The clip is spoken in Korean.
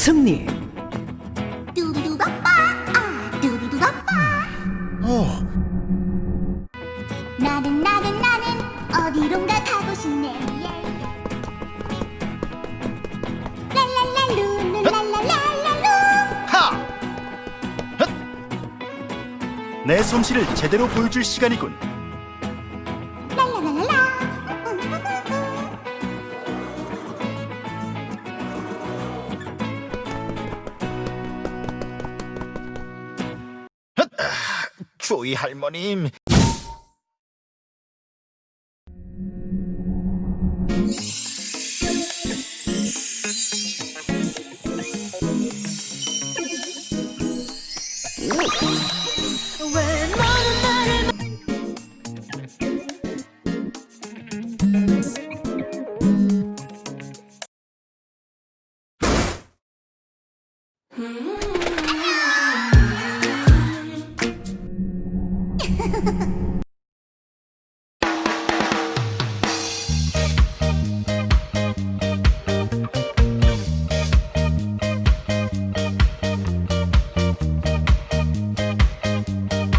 승리. 뚜루루바빠 아 뚜루루바빠 어, 나는 나는 나는 어디론가 가고 싶네 랄랄랄루 랄랄랄랄루 하! 헛! 내 솜씨를 제대로 보여줄 시간이군. 조이 할머님. 왜 Ha ha ha.